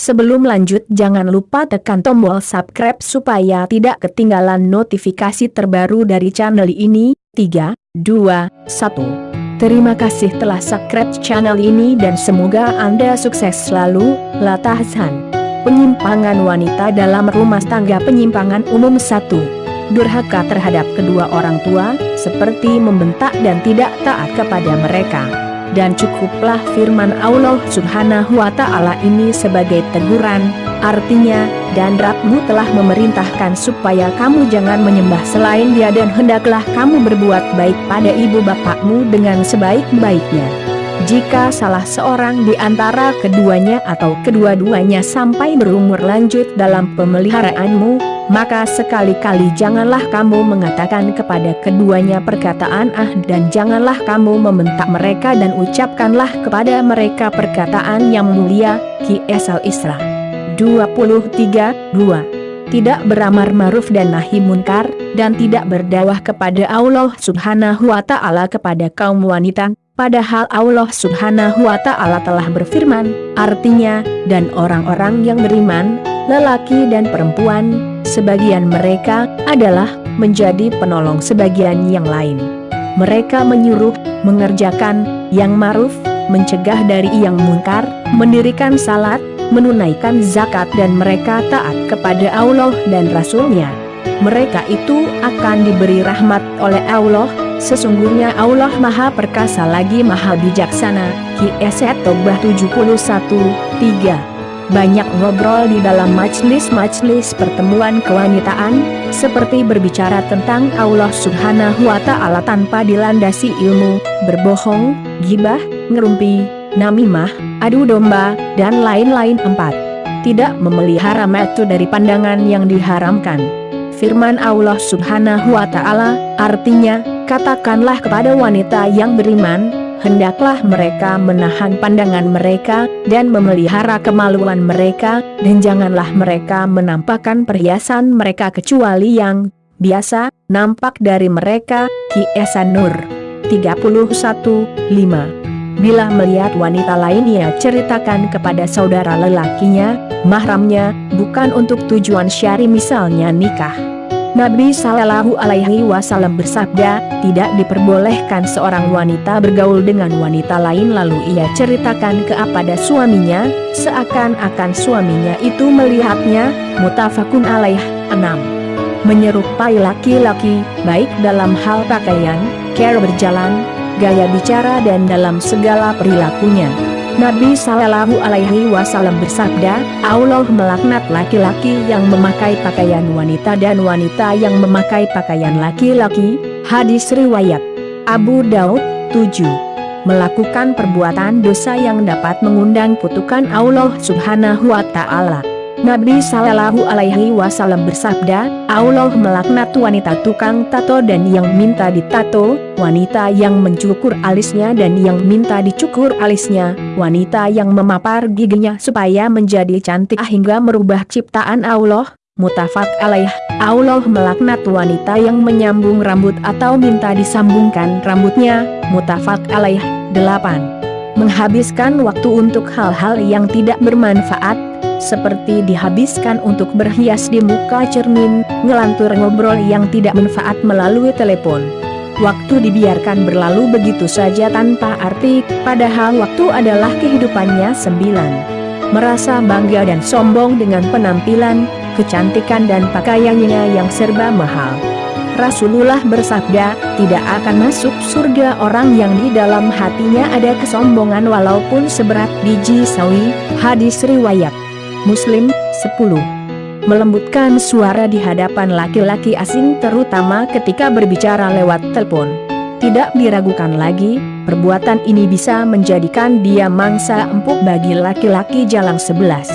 Sebelum lanjut jangan lupa tekan tombol subscribe supaya tidak ketinggalan notifikasi terbaru dari channel ini. 3, 2, 1. Terima kasih telah subscribe channel ini dan semoga Anda sukses selalu. Lata Hasan Penyimpangan wanita dalam rumah tangga penyimpangan umum 1 Durhaka terhadap kedua orang tua, seperti membentak dan tidak taat kepada mereka dan cukuplah firman Allah subhanahu wa ta'ala ini sebagai teguran, artinya, dan Rabbu telah memerintahkan supaya kamu jangan menyembah selain dia dan hendaklah kamu berbuat baik pada ibu bapakmu dengan sebaik-baiknya. Jika salah seorang di antara keduanya atau kedua-duanya sampai berumur lanjut dalam pemeliharaanmu, maka sekali-kali janganlah kamu mengatakan kepada keduanya perkataan ah dan janganlah kamu membentak mereka dan ucapkanlah kepada mereka perkataan yang mulia, Ki Esal Isra. 23, 2. Tidak beramar maruf dan nahi munkar, dan tidak berdawah kepada Allah subhanahu wa ta'ala kepada kaum wanita, Padahal Allah subhanahu wa ta'ala telah berfirman, artinya, dan orang-orang yang beriman, lelaki dan perempuan, sebagian mereka adalah menjadi penolong sebagian yang lain. Mereka menyuruh, mengerjakan, yang maruf, mencegah dari yang mungkar, mendirikan salat, menunaikan zakat dan mereka taat kepada Allah dan Rasulnya. Mereka itu akan diberi rahmat oleh Allah, Sesungguhnya Allah Maha Perkasa lagi Maha Bijaksana, Ki Eset Tobah 71, 3. Banyak ngobrol di dalam majlis-majlis pertemuan kewanitaan, seperti berbicara tentang Allah Subhanahu wa Ta'ala tanpa dilandasi ilmu, berbohong, gibah, ngerumpi, namimah, adu domba, dan lain-lain empat. Tidak memelihara metu dari pandangan yang diharamkan. Firman Allah Subhanahu wa Ta'ala artinya Katakanlah kepada wanita yang beriman, hendaklah mereka menahan pandangan mereka, dan memelihara kemaluan mereka, dan janganlah mereka menampakkan perhiasan mereka kecuali yang biasa, nampak dari mereka, Ki Esan Nur. 31, 5. Bila melihat wanita lain ia ceritakan kepada saudara lelakinya, mahramnya, bukan untuk tujuan syari misalnya nikah. Nabi Shallallahu Alaihi Wasallam bersabda, tidak diperbolehkan seorang wanita bergaul dengan wanita lain lalu ia ceritakan kepada suaminya, seakan-akan suaminya itu melihatnya, mutafakun alaih, 6. Menyerupai laki-laki, baik dalam hal pakaian, cara berjalan, gaya bicara dan dalam segala perilakunya. Nabi Shallallahu Alaihi Wasallam bersabda, Allah melaknat laki-laki yang memakai pakaian wanita dan wanita yang memakai pakaian laki-laki. Hadis riwayat Abu Daud 7 melakukan perbuatan dosa yang dapat mengundang kutukan Allah Subhanahu wa Ta'ala. Nabi Shallallahu Alaihi Wasallam bersabda, Allah melaknat wanita tukang tato dan yang minta ditato, wanita yang mencukur alisnya dan yang minta dicukur alisnya, wanita yang memapar giginya supaya menjadi cantik hingga merubah ciptaan Allah, mutafak alaih, Allah melaknat wanita yang menyambung rambut atau minta disambungkan rambutnya, mutafak alaih, 8. Menghabiskan waktu untuk hal-hal yang tidak bermanfaat, seperti dihabiskan untuk berhias di muka cermin, ngelantur ngobrol yang tidak manfaat melalui telepon. Waktu dibiarkan berlalu begitu saja tanpa arti, padahal waktu adalah kehidupannya sembilan. Merasa bangga dan sombong dengan penampilan, kecantikan dan pakaiannya yang serba mahal. Rasulullah bersabda, tidak akan masuk surga orang yang di dalam hatinya ada kesombongan walaupun seberat biji sawi, hadis riwayat. Muslim, 10. Melembutkan suara di hadapan laki-laki asing terutama ketika berbicara lewat telepon. Tidak diragukan lagi, perbuatan ini bisa menjadikan dia mangsa empuk bagi laki-laki jalan sebelas.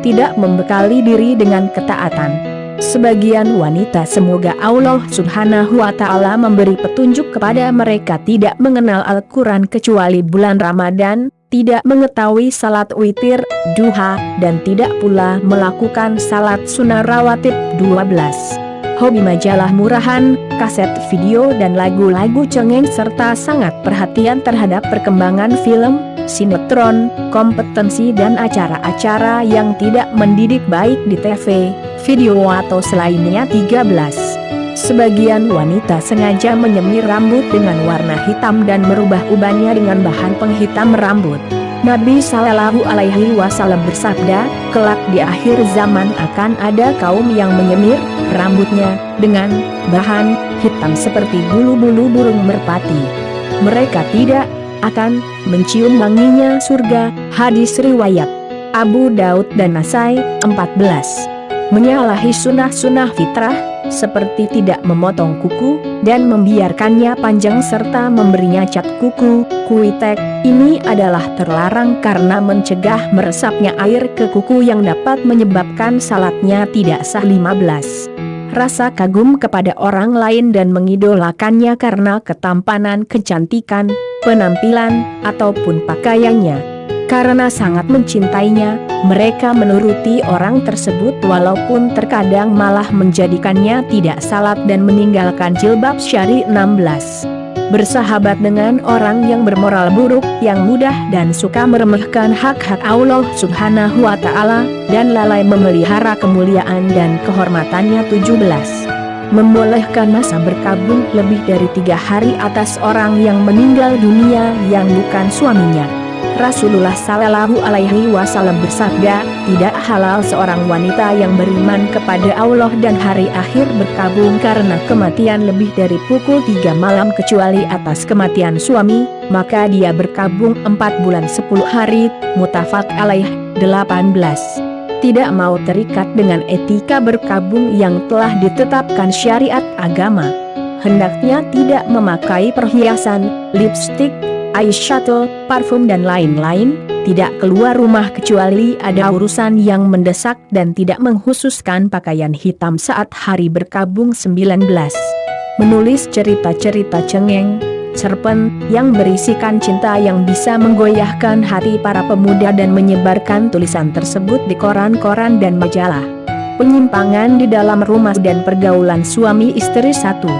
Tidak membekali diri dengan ketaatan. Sebagian wanita semoga Allah subhanahu wa ta'ala memberi petunjuk kepada mereka tidak mengenal Al-Quran kecuali bulan Ramadan, tidak mengetahui salat witir, duha, dan tidak pula melakukan salat sunnah rawatib 12. hobi majalah murahan, kaset video dan lagu-lagu cengeng serta sangat perhatian terhadap perkembangan film, sinetron, kompetensi dan acara-acara yang tidak mendidik baik di TV, video atau selainnya 13. Sebagian wanita sengaja menyemir rambut dengan warna hitam dan merubah ubannya dengan bahan penghitam rambut. Nabi Sallallahu Alaihi Wasallam bersabda, kelak di akhir zaman akan ada kaum yang menyemir rambutnya dengan bahan hitam seperti bulu-bulu burung merpati. Mereka tidak akan mencium wanginya surga. Hadis riwayat Abu Daud dan Nasai 14. Menyalahi sunnah-sunnah fitrah seperti tidak memotong kuku, dan membiarkannya panjang serta memberinya cat kuku, kuitek, ini adalah terlarang karena mencegah meresapnya air ke kuku yang dapat menyebabkan salatnya tidak sah 15. Rasa kagum kepada orang lain dan mengidolakannya karena ketampanan kecantikan, penampilan, ataupun pakaiannya karena sangat mencintainya, mereka menuruti orang tersebut walaupun terkadang malah menjadikannya tidak salat dan meninggalkan jilbab syari 16 bersahabat dengan orang yang bermoral buruk, yang mudah dan suka meremehkan hak-hak Allah subhanahu wa ta'ala, dan lalai memelihara kemuliaan dan kehormatannya 17. Membolehkan masa berkabung lebih dari tiga hari atas orang yang meninggal dunia yang bukan suaminya. Rasulullah Sallallahu Alaihi Wasallam bersabda, tidak halal seorang wanita yang beriman kepada Allah dan hari akhir berkabung karena kematian lebih dari pukul 3 malam kecuali atas kematian suami, maka dia berkabung 4 bulan 10 hari, mutafak alaih 18 tidak mau terikat dengan etika berkabung yang telah ditetapkan syariat agama. Hendaknya tidak memakai perhiasan, lipstik, eyeshadow, parfum dan lain-lain, tidak keluar rumah kecuali ada urusan yang mendesak dan tidak menghususkan pakaian hitam saat hari berkabung 19. Menulis cerita-cerita cengeng, cerpen, yang berisikan cinta yang bisa menggoyahkan hati para pemuda dan menyebarkan tulisan tersebut di koran-koran dan majalah. Penyimpangan di dalam rumah dan pergaulan suami istri satu.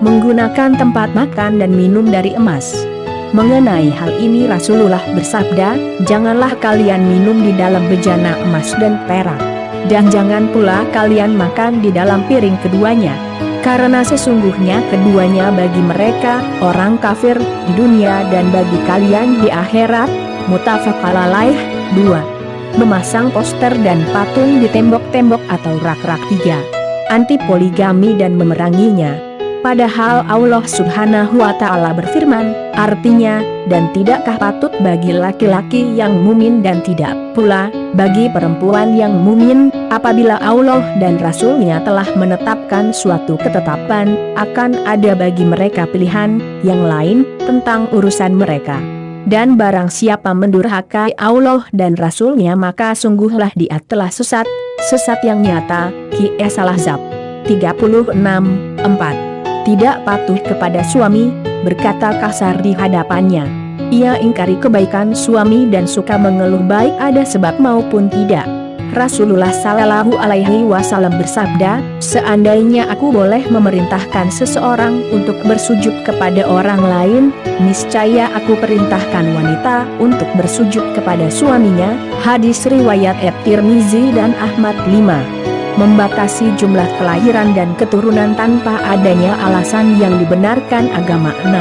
Menggunakan tempat makan dan minum dari emas. Mengenai hal ini Rasulullah bersabda, janganlah kalian minum di dalam bejana emas dan perak. Dan jangan pula kalian makan di dalam piring keduanya. Karena sesungguhnya keduanya bagi mereka, orang kafir, di dunia dan bagi kalian di akhirat, mutafak alaih, 2. Memasang poster dan patung di tembok-tembok atau rak-rak tiga. Anti poligami dan memeranginya. Padahal Allah subhanahu wa ta'ala berfirman, artinya, dan tidakkah patut bagi laki-laki yang mumin dan tidak pula, bagi perempuan yang mumin, apabila Allah dan Rasulnya telah menetapkan suatu ketetapan, akan ada bagi mereka pilihan, yang lain, tentang urusan mereka. Dan barang siapa mendurhakai Allah dan Rasulnya maka sungguhlah dia telah sesat, sesat yang nyata, Q.S. Al-Ahzab 36, 4 tidak patuh kepada suami, berkata kasar di hadapannya. Ia ingkari kebaikan suami dan suka mengeluh baik ada sebab maupun tidak. Rasulullah Sallallahu Alaihi Wasallam bersabda, seandainya aku boleh memerintahkan seseorang untuk bersujud kepada orang lain, niscaya aku perintahkan wanita untuk bersujud kepada suaminya. Hadis riwayat At-Tirmizi dan Ahmad 5 membatasi jumlah kelahiran dan keturunan tanpa adanya alasan yang dibenarkan agama 6.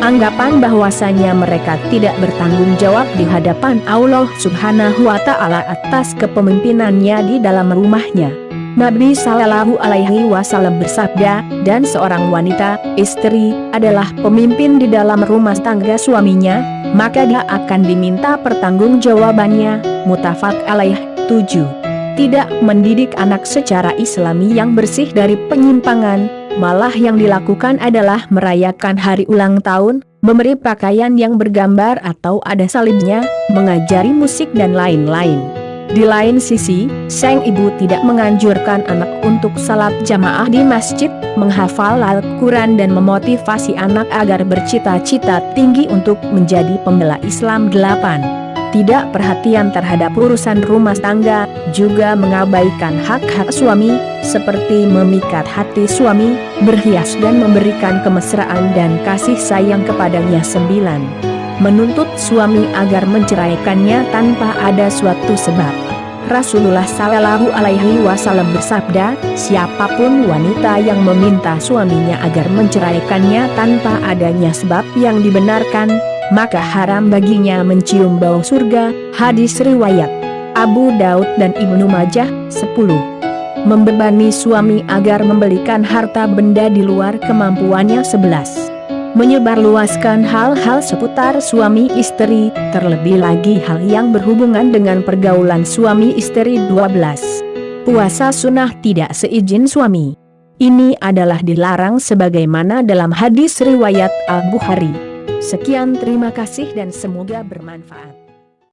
Anggapan bahwasanya mereka tidak bertanggung jawab di hadapan Allah subhanahu wa ta'ala atas kepemimpinannya di dalam rumahnya. Nabi Sallallahu Alaihi Wasallam bersabda, dan seorang wanita, istri, adalah pemimpin di dalam rumah tangga suaminya, maka dia akan diminta pertanggungjawabannya, mutafak alaih 7 tidak mendidik anak secara islami yang bersih dari penyimpangan, malah yang dilakukan adalah merayakan hari ulang tahun, memberi pakaian yang bergambar atau ada salibnya, mengajari musik dan lain-lain. Di lain sisi, sang ibu tidak menganjurkan anak untuk salat jamaah di masjid, menghafal Al-Quran dan memotivasi anak agar bercita-cita tinggi untuk menjadi pembela Islam 8. Tidak perhatian terhadap urusan rumah tangga, juga mengabaikan hak-hak suami, seperti memikat hati suami, berhias dan memberikan kemesraan dan kasih sayang kepadanya sembilan. Menuntut suami agar menceraikannya tanpa ada suatu sebab. Rasulullah Shallallahu Alaihi Wasallam bersabda, siapa pun wanita yang meminta suaminya agar menceraikannya tanpa adanya sebab yang dibenarkan, maka haram baginya mencium bau surga, hadis riwayat Abu Daud dan Ibnu Majah, 10. Membebani suami agar membelikan harta benda di luar kemampuannya 11 menyebarluaskan hal-hal seputar suami istri, terlebih lagi hal yang berhubungan dengan pergaulan suami istri 12. Puasa sunnah tidak seizin suami. Ini adalah dilarang sebagaimana dalam hadis riwayat Al-Bukhari. Sekian terima kasih dan semoga bermanfaat.